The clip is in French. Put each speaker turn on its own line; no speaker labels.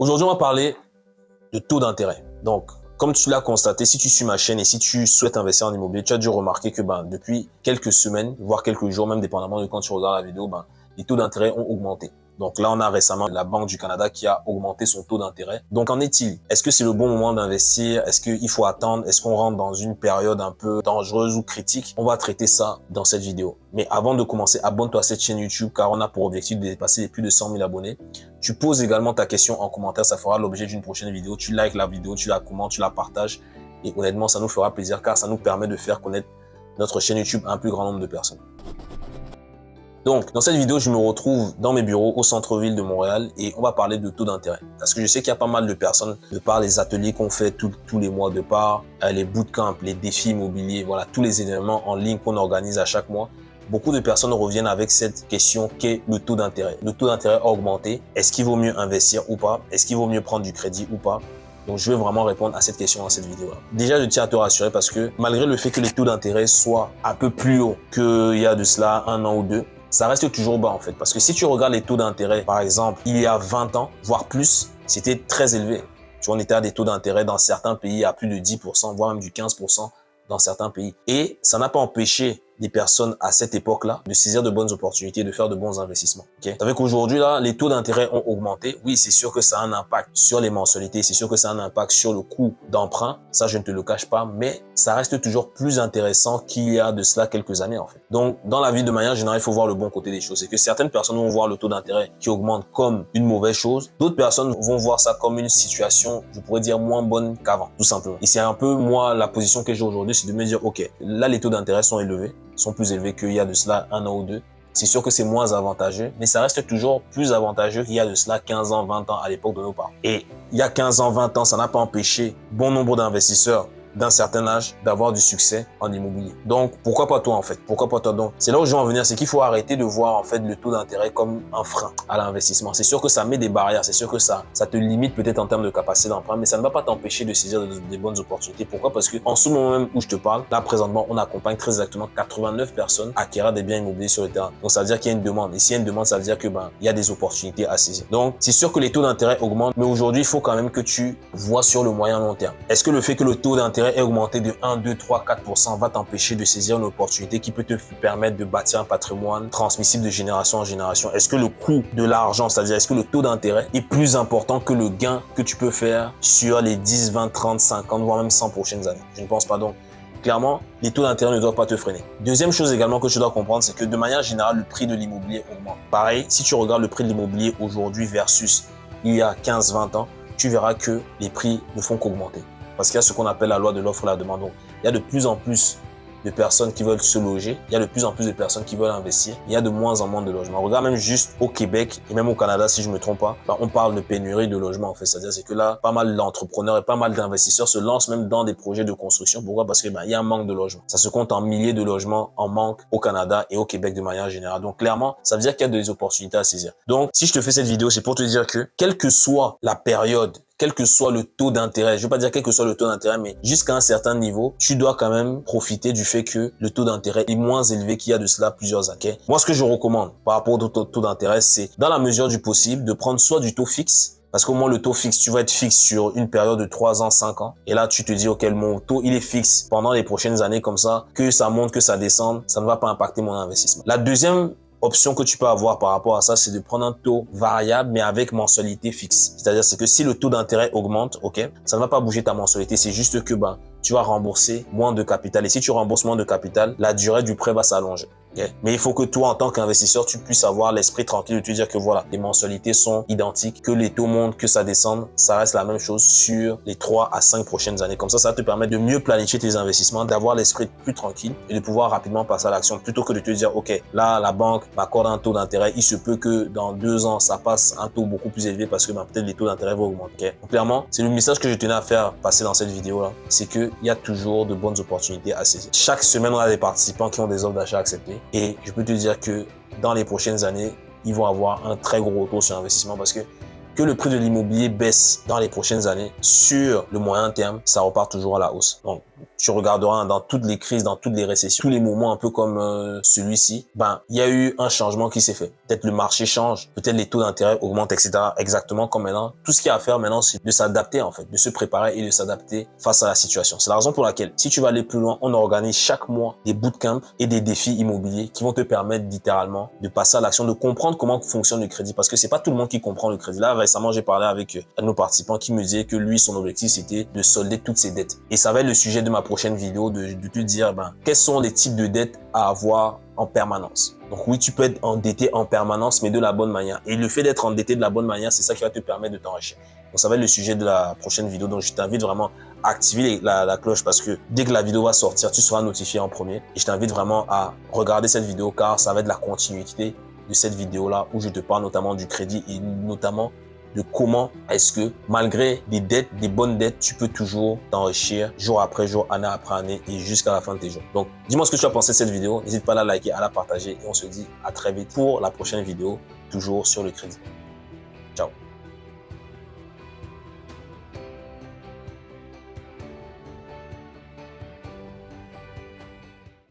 Aujourd'hui, on va parler de taux d'intérêt. Donc, comme tu l'as constaté, si tu suis ma chaîne et si tu souhaites investir en immobilier, tu as dû remarquer que ben, depuis quelques semaines, voire quelques jours, même dépendamment de quand tu regardes la vidéo, ben, les taux d'intérêt ont augmenté. Donc là, on a récemment la Banque du Canada qui a augmenté son taux d'intérêt. Donc en est-il? Est-ce que c'est le bon moment d'investir? Est-ce qu'il faut attendre? Est-ce qu'on rentre dans une période un peu dangereuse ou critique? On va traiter ça dans cette vidéo. Mais avant de commencer, abonne-toi à cette chaîne YouTube car on a pour objectif de dépasser les plus de 100 000 abonnés. Tu poses également ta question en commentaire, ça fera l'objet d'une prochaine vidéo. Tu likes la vidéo, tu la commentes, tu la partages. Et honnêtement, ça nous fera plaisir car ça nous permet de faire connaître notre chaîne YouTube à un plus grand nombre de personnes. Donc, dans cette vidéo, je me retrouve dans mes bureaux au centre-ville de Montréal et on va parler de taux d'intérêt. Parce que je sais qu'il y a pas mal de personnes, de par les ateliers qu'on fait tous les mois, de par euh, les bootcamps, les défis immobiliers, voilà, tous les événements en ligne qu'on organise à chaque mois. Beaucoup de personnes reviennent avec cette question qu'est le taux d'intérêt. Le taux d'intérêt a augmenté. Est-ce qu'il vaut mieux investir ou pas? Est-ce qu'il vaut mieux prendre du crédit ou pas? Donc, je vais vraiment répondre à cette question dans cette vidéo-là. Déjà, je tiens à te rassurer parce que malgré le fait que les taux d'intérêt soient un peu plus hauts qu'il y a de cela un an ou deux, ça reste toujours bas en fait. Parce que si tu regardes les taux d'intérêt, par exemple, il y a 20 ans, voire plus, c'était très élevé. Tu vois, on était à des taux d'intérêt dans certains pays à plus de 10%, voire même du 15% dans certains pays. Et ça n'a pas empêché des personnes à cette époque-là de saisir de bonnes opportunités, de faire de bons investissements. Okay? Avec aujourd'hui là, les taux d'intérêt ont augmenté. Oui, c'est sûr que ça a un impact sur les mensualités, c'est sûr que ça a un impact sur le coût d'emprunt. Ça, je ne te le cache pas, mais ça reste toujours plus intéressant qu'il y a de cela quelques années en fait. Donc, dans la vie de manière générale, il faut voir le bon côté des choses. C'est que certaines personnes vont voir le taux d'intérêt qui augmente comme une mauvaise chose. D'autres personnes vont voir ça comme une situation, je pourrais dire, moins bonne qu'avant, tout simplement. Et c'est un peu moi la position que j'ai aujourd'hui, c'est de me dire, ok, là les taux d'intérêt sont élevés sont plus élevés qu'il y a de cela un an ou deux. C'est sûr que c'est moins avantageux, mais ça reste toujours plus avantageux qu'il y a de cela 15 ans, 20 ans à l'époque de nos parents. Et il y a 15 ans, 20 ans, ça n'a pas empêché bon nombre d'investisseurs d'un certain âge d'avoir du succès en immobilier. Donc, pourquoi pas toi en fait? Pourquoi pas toi? Donc C'est là où je veux en venir, c'est qu'il faut arrêter de voir en fait le taux d'intérêt comme un frein à l'investissement. C'est sûr que ça met des barrières, c'est sûr que ça, ça te limite peut-être en termes de capacité d'emprunt, mais ça ne va pas t'empêcher de saisir des bonnes opportunités. Pourquoi? Parce que en ce moment même où je te parle, là présentement, on accompagne très exactement 89 personnes acquérir des biens immobiliers sur le terrain. Donc, ça veut dire qu'il y a une demande. Et s'il y a une demande, ça veut dire que ben, il y a des opportunités à saisir. Donc, c'est sûr que les taux d'intérêt augmentent, mais aujourd'hui, il faut quand même que tu vois sur le moyen long terme. Est-ce que le fait que le taux d'intérêt ait augmenté de 1, 2, 3, 4% va t'empêcher de saisir une opportunité qui peut te permettre de bâtir un patrimoine transmissible de génération en génération Est-ce que le coût de l'argent, c'est-à-dire est-ce que le taux d'intérêt est plus important que le gain que tu peux faire sur les 10, 20, 30, 50, voire même 100 prochaines années? Je ne pense pas donc. Clairement, les taux d'intérêt ne doivent pas te freiner. Deuxième chose également que tu dois comprendre, c'est que de manière générale, le prix de l'immobilier augmente. Pareil, si tu regardes le prix de l'immobilier aujourd'hui versus il y a 15-20 ans, tu verras que les prix ne font qu'augmenter. Parce qu'il y a ce qu'on appelle la loi de l'offre et la demande. Donc, il y a de plus en plus de personnes qui veulent se loger. Il y a de plus en plus de personnes qui veulent investir. Il y a de moins en moins de logements. Regarde même juste au Québec et même au Canada, si je me trompe pas, on parle de pénurie de logements en fait. C'est-à-dire c'est que là, pas mal d'entrepreneurs et pas mal d'investisseurs se lancent même dans des projets de construction. Pourquoi? Parce que ben, il y a un manque de logements. Ça se compte en milliers de logements en manque au Canada et au Québec de manière générale. Donc clairement, ça veut dire qu'il y a des opportunités à saisir. Donc si je te fais cette vidéo, c'est pour te dire que quelle que soit la période quel que soit le taux d'intérêt, je veux pas dire quel que soit le taux d'intérêt, mais jusqu'à un certain niveau, tu dois quand même profiter du fait que le taux d'intérêt est moins élevé qu'il y a de cela plusieurs années. Moi, ce que je recommande par rapport au taux, d'intérêt, c'est dans la mesure du possible de prendre soit du taux fixe, parce qu'au moins le taux fixe, tu vas être fixe sur une période de 3 ans, 5 ans. Et là, tu te dis, OK, mon taux, il est fixe pendant les prochaines années comme ça, que ça monte, que ça descende, ça ne va pas impacter mon investissement. La deuxième option que tu peux avoir par rapport à ça, c'est de prendre un taux variable, mais avec mensualité fixe. C'est-à-dire, c'est que si le taux d'intérêt augmente, ok, ça ne va pas bouger ta mensualité. C'est juste que, ben, tu vas rembourser moins de capital. Et si tu rembourses moins de capital, la durée du prêt va s'allonger. Mais il faut que toi, en tant qu'investisseur, tu puisses avoir l'esprit tranquille de te dire que voilà, les mensualités sont identiques, que les taux montent, que ça descende, ça reste la même chose sur les 3 à 5 prochaines années. Comme ça, ça te permettre de mieux planifier tes investissements, d'avoir l'esprit plus tranquille et de pouvoir rapidement passer à l'action plutôt que de te dire, OK, là, la banque m'accorde un taux d'intérêt. Il se peut que dans deux ans, ça passe un taux beaucoup plus élevé parce que ben, peut-être les taux d'intérêt vont augmenter. Donc, clairement, c'est le message que je tenais à faire passer dans cette vidéo-là. C'est qu'il y a toujours de bonnes opportunités à saisir. Chaque semaine, on a des participants qui ont des offres d'achat acceptées. Et je peux te dire que dans les prochaines années, ils vont avoir un très gros retour sur investissement parce que que le prix de l'immobilier baisse dans les prochaines années, sur le moyen terme, ça repart toujours à la hausse. Donc, tu regarderas dans toutes les crises, dans toutes les récessions, tous les moments un peu comme euh, celui-ci, ben il y a eu un changement qui s'est fait. Peut-être le marché change, peut-être les taux d'intérêt augmentent, etc. Exactement comme maintenant. Tout ce qu'il y a à faire maintenant, c'est de s'adapter en fait, de se préparer et de s'adapter face à la situation. C'est la raison pour laquelle, si tu vas aller plus loin, on organise chaque mois des bootcamps et des défis immobiliers qui vont te permettre littéralement de passer à l'action, de comprendre comment fonctionne le crédit. Parce que c'est pas tout le monde qui comprend le crédit. Là, récemment, j'ai parlé avec euh, un de nos participants qui me disait que lui, son objectif, c'était de solder toutes ses dettes. Et ça va être le sujet de ma prochaine vidéo, de, te dire, ben, quels sont les types de dettes à avoir en permanence. Donc oui, tu peux être endetté en permanence, mais de la bonne manière. Et le fait d'être endetté de la bonne manière, c'est ça qui va te permettre de t'enrichir. Donc ça va être le sujet de la prochaine vidéo. Donc je t'invite vraiment à activer la, la, cloche parce que dès que la vidéo va sortir, tu seras notifié en premier. Et je t'invite vraiment à regarder cette vidéo car ça va être la continuité de cette vidéo-là où je te parle notamment du crédit et notamment de comment est-ce que malgré des dettes, des bonnes dettes, tu peux toujours t'enrichir jour après jour, année après année et jusqu'à la fin de tes jours. Donc, dis-moi ce que tu as pensé de cette vidéo. N'hésite pas à la liker, à la partager et on se dit à très vite pour la prochaine vidéo, toujours sur le crédit. Ciao